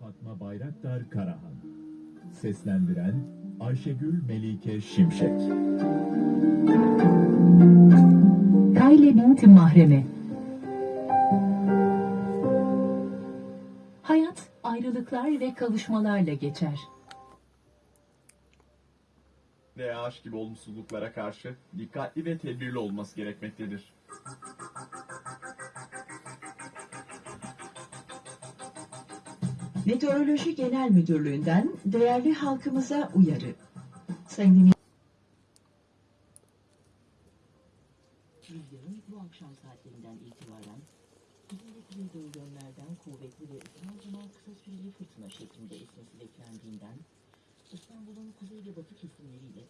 Fatma Bayraktar Karahan Seslendiren Ayşegül Melike Şimşek Kayle binti Mahreme Hayat ayrılıklar ve kavuşmalarla geçer. Veya aşk gibi olumsuzluklara karşı dikkatli ve tedbirli olması gerekmektedir. Meteoroloji Genel Müdürlüğü'nden değerli halkımıza uyarı. Sayın Rüzgarın bu akşam saatlerinden itibaren ve kuzeydoğu yönlerden kuvvetli ve zaman kısa süreli fırtına şeklinde esmesi beklendiğinden İstanbul'un kuzey ve batı kesimleriyle